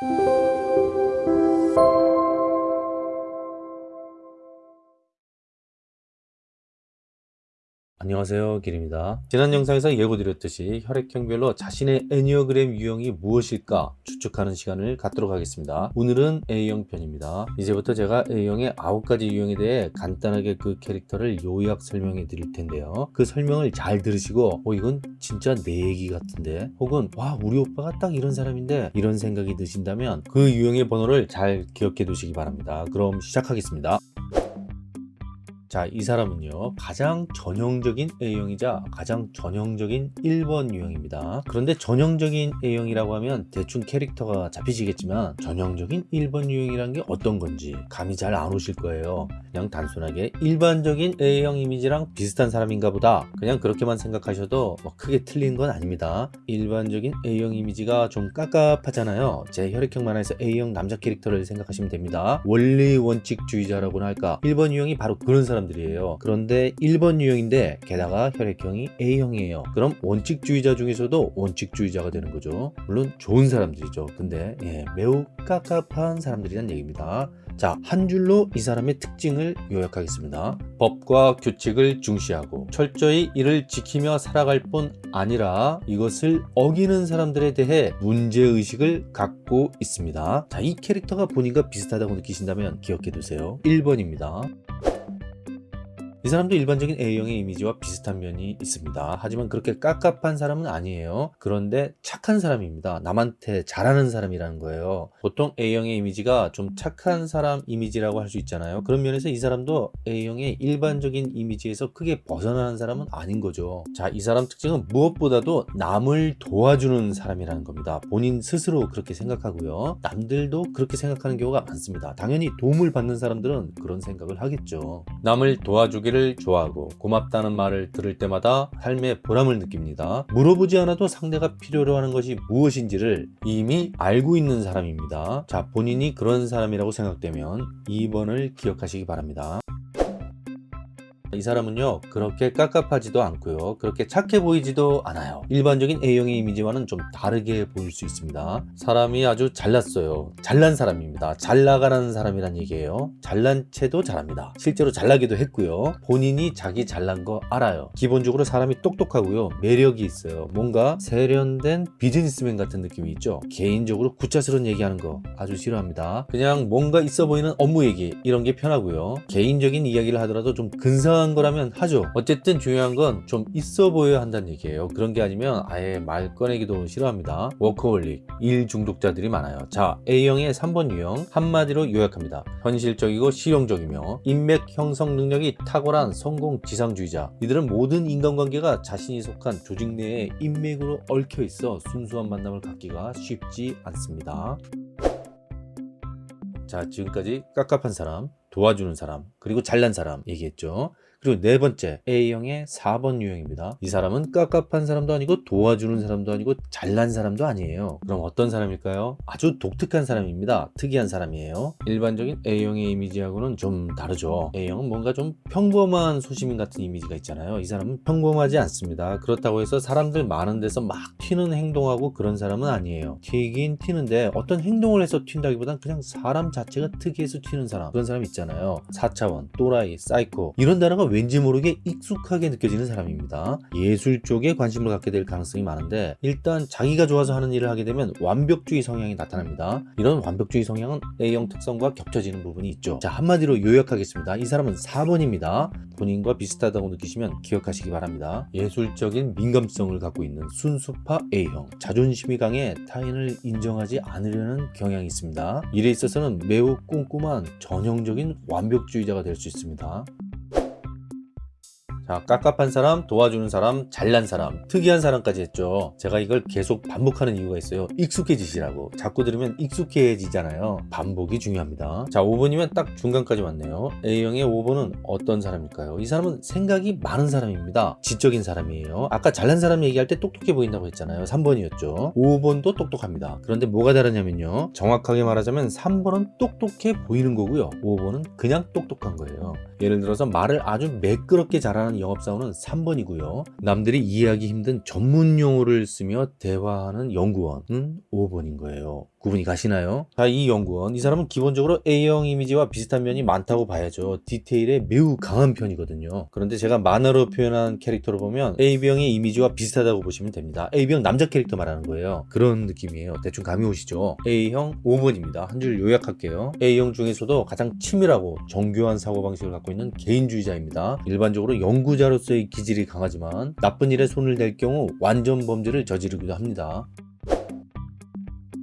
Thank you. 안녕하세요 길입니다. 지난 영상에서 예고드렸듯이 혈액형별로 자신의 애니어그램 유형이 무엇일까 추측하는 시간을 갖도록 하겠습니다. 오늘은 A형 편입니다. 이제부터 제가 A형의 9가지 유형에 대해 간단하게 그 캐릭터를 요약 설명해 드릴 텐데요. 그 설명을 잘 들으시고 어 이건 진짜 내 얘기 같은데? 혹은 와 우리 오빠가 딱 이런 사람인데? 이런 생각이 드신다면 그 유형의 번호를 잘 기억해 두시기 바랍니다. 그럼 시작하겠습니다 자, 이 사람은요, 가장 전형적인 A형이자 가장 전형적인 1번 유형입니다. 그런데 전형적인 A형이라고 하면 대충 캐릭터가 잡히시겠지만 전형적인 1번 유형이란 게 어떤 건지 감이 잘 안 오실 거예요. 그냥 단순하게 일반적인 A형 이미지랑 비슷한 사람인가 보다. 그냥 그렇게만 생각하셔도 뭐 크게 틀린 건 아닙니다. 일반적인 A형 이미지가 좀 깝깝하잖아요. 제 혈액형 만화에서 A형 남자 캐릭터를 생각하시면 됩니다. 원리 원칙주의자라고나 할까. 1번 유형이 바로 그런 사람 사람들이에요 그런데 1번 유형인데 게다가 혈액형이 A형이에요 그럼 원칙주의자 중에서도 원칙주의자가 되는 거죠 물론 좋은 사람들이죠 근데 예, 매우 깝깝한 사람들이란 얘기입니다 자, 한 줄로 이 사람의 특징을 요약하겠습니다. 법과 규칙을 중시하고 철저히 이를 지키며 살아갈 뿐 아니라 이것을 어기는 사람들에 대해 문제의식을 갖고 있습니다. 자, 이 캐릭터가 본인과 비슷하다고 느끼신다면 기억해 두세요. 1번입니다. 이 사람도 일반적인 A형의 이미지와 비슷한 면이 있습니다. 하지만 그렇게 깝깝한 사람은 아니에요. 그런데 착한 사람입니다. 남한테 잘하는 사람이라는 거예요. 보통 A형의 이미지가 좀 착한 사람 이미지라고 할 수 있잖아요. 그런 면에서 이 사람도 A형의 일반적인 이미지에서 크게 벗어나는 사람은 아닌 거죠. 자, 이 사람 특징은 무엇보다도 남을 도와주는 사람이라는 겁니다. 본인 스스로 그렇게 생각하고요. 남들도 그렇게 생각하는 경우가 많습니다. 당연히 도움을 받는 사람들은 그런 생각을 하겠죠. 남을 도와주기 를 자기를 좋아하고 고맙다는 말을 들을 때마다 삶의 보람을 느낍니다. 물어보지 않아도 상대가 필요로 하는 것이 무엇인지를 이미 알고 있는 사람입니다. 자 본인이 그런 사람이라고 생각되면 2번을 기억하시기 바랍니다. 이 사람은요 그렇게 깝깝하지도 않고요. 그렇게 착해 보이지도 않아요. 일반적인 A형의 이미지와는 좀 다르게 보일 수 있습니다. 사람이 아주 잘났어요. 잘난 사람입니다. 잘 나가는 사람이란 얘기예요. 잘난 채도 잘합니다. 실제로 잘나기도 했고요. 본인이 자기 잘난 거 알아요. 기본적으로 사람이 똑똑하고요. 매력이 있어요. 뭔가 세련된 비즈니스맨 같은 느낌이 있죠. 개인적으로 구차스러운 얘기하는 거 아주 싫어합니다. 그냥 뭔가 있어 보이는 업무 얘기 이런 게 편하고요. 개인적인 이야기를 하더라도 좀 근사한 중요한 거라면 하죠. 어쨌든 중요한 건 좀 있어 보여야 한다는 얘기예요. 그런 게 아니면 아예 말 꺼내기도 싫어합니다. 워커홀릭 일 중독자들이 많아요. 자 A형의 3번 유형 한마디로 요약합니다. 현실적이고 실용적이며 인맥 형성 능력이 탁월한 성공 지상주의자. 이들은 모든 인간관계가 자신이 속한 조직 내에 인맥으로 얽혀 있어 순수한 만남을 갖기가 쉽지 않습니다. 자 지금까지 깝깝한 사람 도와주는 사람 그리고 잘난 사람 얘기했죠 그리고 네 번째 A형의 4번 유형입니다. 이 사람은 깝깝한 사람도 아니고 도와주는 사람도 아니고 잘난 사람도 아니에요. 그럼 어떤 사람일까요? 아주 독특한 사람입니다. 특이한 사람이에요. 일반적인 A형의 이미지하고는 좀 다르죠. A형은 뭔가 좀 평범한 소시민 같은 이미지가 있잖아요. 이 사람은 평범하지 않습니다. 그렇다고 해서 사람들 많은 데서 막 튀는 행동하고 그런 사람은 아니에요. 튀긴 튀는데 어떤 행동을 해서 튄다기보단 그냥 사람 자체가 특이해서 튀는 사람 그런 사람 있잖아요. 4차원, 또라이, 사이코 이런 단어가 왠지 모르게 익숙하게 느껴지는 사람입니다. 예술 쪽에 관심을 갖게 될 가능성이 많은데 일단 자기가 좋아서 하는 일을 하게 되면 완벽주의 성향이 나타납니다. 이런 완벽주의 성향은 A형 특성과 겹쳐지는 부분이 있죠. 자 한마디로 요약하겠습니다. 이 사람은 4번입니다. 본인과 비슷하다고 느끼시면 기억하시기 바랍니다. 예술적인 민감성을 갖고 있는 순수파 A형 자존심이 강해 타인을 인정하지 않으려는 경향이 있습니다. 일에 있어서는 매우 꼼꼼한 전형적인 완벽주의자가 될 수 있습니다. 자 깝깝한 사람 도와주는 사람 잘난 사람 특이한 사람까지 했죠. 제가 이걸 계속 반복하는 이유가 있어요. 익숙해지시라고. 자꾸 들으면 익숙해지잖아요. 반복이 중요합니다. 자 5번이면 딱 중간까지 왔네요. A형의 5번은 어떤 사람일까요? 이 사람은 생각이 많은 사람입니다. 지적인 사람이에요. 아까 잘난 사람 얘기할 때 똑똑해 보인다고 했잖아요. 3번이었죠. 5번도 똑똑합니다. 그런데 뭐가 다르냐면요. 정확하게 말하자면 3번은 똑똑해 보이는 거고요. 5번은 그냥 똑똑한 거예요. 예를 들어서 말을 아주 매끄럽게 잘하는 하는 영업사원은 3번이고요. 남들이 이해하기 힘든 전문 용어를 쓰며 대화하는 연구원은 5번인 거예요. 구분이 가시나요? 자, 이 연구원 이 사람은 기본적으로 A형 이미지와 비슷한 면이 많다고 봐야죠. 디테일에 매우 강한 편이거든요. 그런데 제가 만화로 표현한 캐릭터로 보면 AB형의 이미지와 비슷하다고 보시면 됩니다. AB형 남자 캐릭터 말하는 거예요. 그런 느낌이에요. 대충 감이 오시죠? A형 5번입니다. 한 줄 요약할게요. A형 중에서도 가장 치밀하고 정교한 사고방식을 갖고 있는 개인주의자입니다. 일반적으로 연구자로서의 기질이 강하지만 나쁜 일에 손을 댈 경우 완전 범죄를 저지르기도 합니다.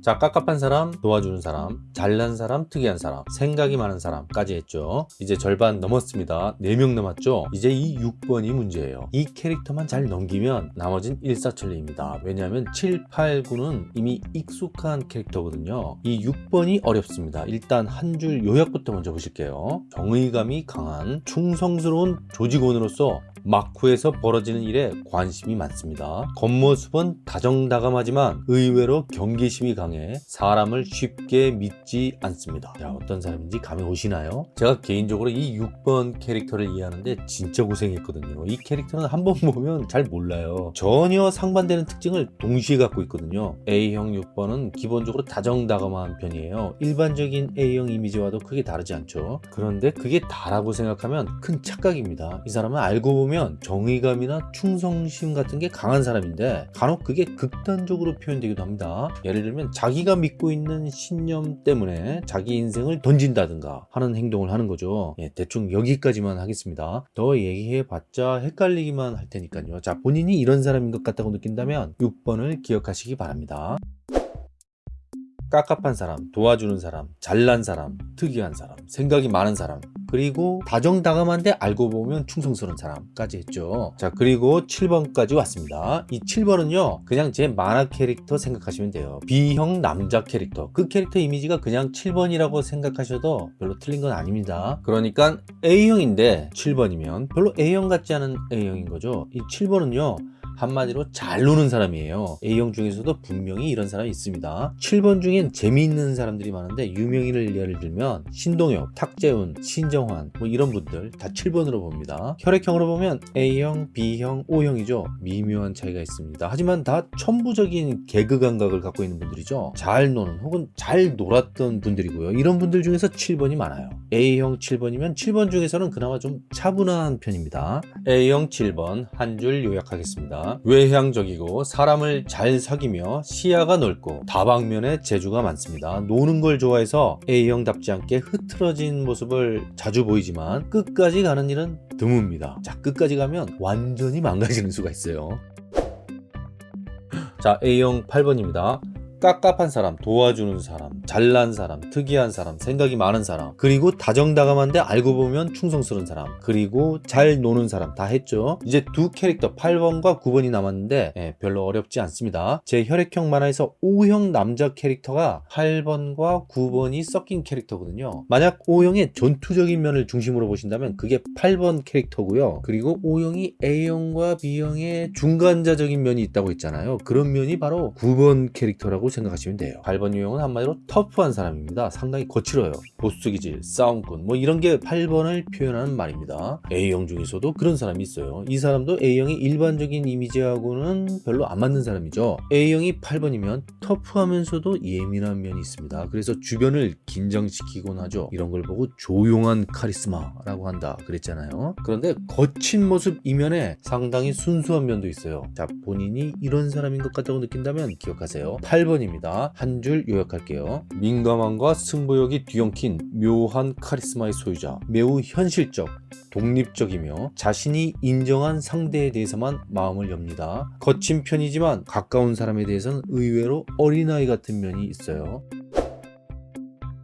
자, 깝깝한 사람, 도와주는 사람, 잘난 사람, 특이한 사람, 생각이 많은 사람까지 했죠. 이제 절반 넘었습니다. 4명 남았죠? 이제 이 6번이 문제예요. 이 캐릭터만 잘 넘기면 나머진 일사천리입니다. 왜냐하면 7, 8, 9는 이미 익숙한 캐릭터거든요. 이 6번이 어렵습니다. 일단 한 줄 요약부터 먼저 보실게요. 정의감이 강한 충성스러운 조직원으로서 마쿠에서 벌어지는 일에 관심이 많습니다. 겉모습은 다정다감하지만 의외로 경계심이 강해 사람을 쉽게 믿지 않습니다. 자, 어떤 사람인지 감이 오시나요? 제가 개인적으로 이 6번 캐릭터를 이해하는데 진짜 고생했거든요. 이 캐릭터는 한번 보면 잘 몰라요. 전혀 상반되는 특징을 동시에 갖고 있거든요. A형 6번은 기본적으로 다정다감한 편이에요. 일반적인 A형 이미지와도 크게 다르지 않죠. 그런데 그게 다라고 생각하면 큰 착각입니다. 이 사람은 알고 보면 정의감이나 충성심 같은 게 강한 사람인데 간혹 그게 극단적으로 표현되기도 합니다. 예를 들면 자기가 믿고 있는 신념 때문에 자기 인생을 던진다든가 하는 행동을 하는 거죠. 예, 대충 여기까지만 하겠습니다. 더 얘기해봤자 헷갈리기만 할 테니까요. 자, 본인이 이런 사람인 것 같다고 느낀다면 6번을 기억하시기 바랍니다. 깝깝한 사람, 도와주는 사람, 잘난 사람, 특이한 사람, 생각이 많은 사람, 그리고 다정다감한데 알고 보면 충성스러운 사람까지 했죠. 자, 그리고 7번까지 왔습니다. 이 7번은요, 그냥 제 만화 캐릭터 생각하시면 돼요. B형 남자 캐릭터. 그 캐릭터 이미지가 그냥 7번이라고 생각하셔도 별로 틀린 건 아닙니다. 그러니까 A형인데 7번이면 별로 A형 같지 않은 A형인 거죠. 이 7번은요, 한마디로 잘 노는 사람이에요. A형 중에서도 분명히 이런 사람이 있습니다. 7번 중엔 재미있는 사람들이 많은데 유명인을 예를 들면 신동엽, 탁재훈, 신정환 뭐 이런 분들 다 7번으로 봅니다. 혈액형으로 보면 A형, B형, O형이죠. 미묘한 차이가 있습니다. 하지만 다 천부적인 개그 감각을 갖고 있는 분들이죠. 잘 노는 혹은 잘 놀았던 분들이고요. 이런 분들 중에서 7번이 많아요. A형 7번이면 7번 중에서는 그나마 좀 차분한 편입니다. A형 7번 한 줄 요약하겠습니다. 외향적이고 사람을 잘 사귀며 시야가 넓고 다방면에 재주가 많습니다. 노는 걸 좋아해서 A형답지 않게 흐트러진 모습을 자주 보이지만 끝까지 가는 일은 드뭅니다. 자, 끝까지 가면 완전히 망가지는 수가 있어요. 자, A형 8번입니다. 깝깝한 사람, 도와주는 사람, 잘난 사람, 특이한 사람, 생각이 많은 사람, 그리고 다정다감한데 알고 보면 충성스러운 사람, 그리고 잘 노는 사람 다 했죠. 이제 두 캐릭터 8번과 9번이 남았는데 예, 별로 어렵지 않습니다. 제 혈액형 만화에서 O형 남자 캐릭터가 8번과 9번이 섞인 캐릭터거든요. 만약 O형의 전투적인 면을 중심으로 보신다면 그게 8번 캐릭터고요. 그리고 O형이 A형과 B형의 중간자적인 면이 있다고 했잖아요. 그런 면이 바로 9번 캐릭터라고 생각하시면 돼요. 8번 유형은 한마디로 터프한 사람입니다. 상당히 거칠어요. 보스 기질, 싸움꾼 뭐 이런 게 8번을 표현하는 말입니다. A형 중에서도 그런 사람이 있어요. 이 사람도 A형의 일반적인 이미지하고는 별로 안 맞는 사람이죠. A형이 8번이면 터프하면서도 예민한 면이 있습니다. 그래서 주변을 긴장시키곤 하죠. 이런 걸 보고 조용한 카리스마라고 한다 그랬잖아요. 그런데 거친 모습 이면에 상당히 순수한 면도 있어요. 자, 본인이 이런 사람인 것 같다고 느낀다면 기억하세요. 8번 입니다. 한 줄 요약할게요. 민감함과 승부욕이 뒤엉킨 묘한 카리스마의 소유자. 매우 현실적, 독립적이며 자신이 인정한 상대에 대해서만 마음을 엽니다. 거친 편이지만 가까운 사람에 대해서는 의외로 어린아이 같은 면이 있어요.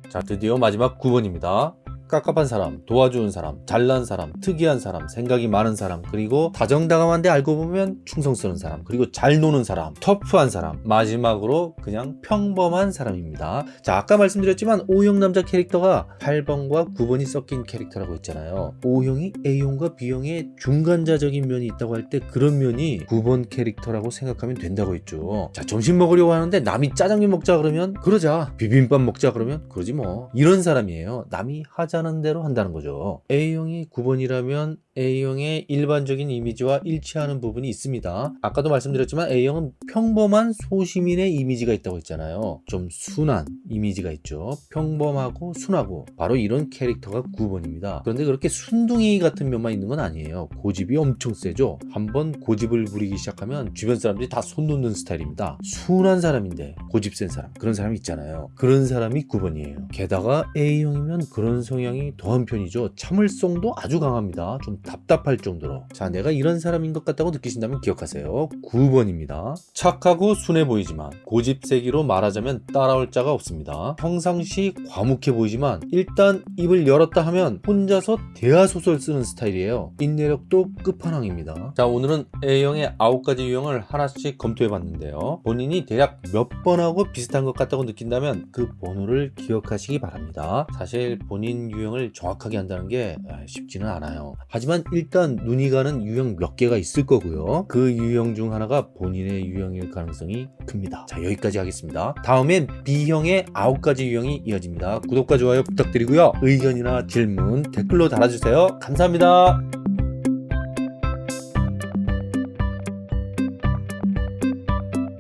자, 드디어 마지막 9번입니다. 깝깝한 사람, 도와주는 사람, 잘난 사람, 특이한 사람, 생각이 많은 사람, 그리고 다정다감한데 알고 보면 충성스러운 사람, 그리고 잘 노는 사람, 터프한 사람, 마지막으로 그냥 평범한 사람입니다. 자, 아까 말씀드렸지만 O형 남자 캐릭터가 8번과 9번이 섞인 캐릭터라고 했잖아요. O형이 A형과 B형의 중간자적인 면이 있다고 할 때 그런 면이 9번 캐릭터라고 생각하면 된다고 했죠. 자, 점심 먹으려고 하는데 남이 짜장면 먹자 그러면 그러자. 비빔밥 먹자 그러면 그러지 뭐. 이런 사람이에요. 남이 하자 하자는 대로 한다는 거죠. A형이 9번이라면 A형의 일반적인 이미지와 일치하는 부분이 있습니다. 아까도 말씀드렸지만 A형은 평범한 소시민의 이미지가 있다고 했잖아요. 좀 순한 이미지가 있죠. 평범하고 순하고 바로 이런 캐릭터가 9번입니다. 그런데 그렇게 순둥이 같은 면만 있는 건 아니에요. 고집이 엄청 세죠. 한번 고집을 부리기 시작하면 주변 사람들이 다 손 놓는 스타일입니다. 순한 사람인데 고집 센 사람 그런 사람이 있잖아요. 그런 사람이 9번이에요. 게다가 A형이면 그런 성향 이 더한 편이죠. 참을성도 아주 강합니다. 좀 답답할 정도로. 자, 내가 이런 사람인 것 같다고 느끼신다면 기억하세요. 9번입니다. 착하고 순해 보이지만 고집세기로 말하자면 따라올 자가 없습니다. 평상시 과묵해 보이지만 일단 입을 열었다 하면 혼자서 대하소설 쓰는 스타일이에요. 인내력도 끝판왕입니다. 자, 오늘은 A형의 9가지 유형을 하나씩 검토해 봤는데요. 본인이 대략 몇 번하고 비슷한 것 같다고 느낀다면 그 번호를 기억하시기 바랍니다. 사실 본인 유형을 정확하게 한다는 게 아, 쉽지는 않아요. 하지만 일단 눈이 가는 유형 몇 개가 있을 거고요. 그 유형 중 하나가 본인의 유형일 가능성이 큽니다. 자, 여기까지 하겠습니다. 다음엔 B형의 9가지 유형이 이어집니다. 구독과 좋아요 부탁드리고요. 의견이나 질문 댓글로 달아주세요. 감사합니다.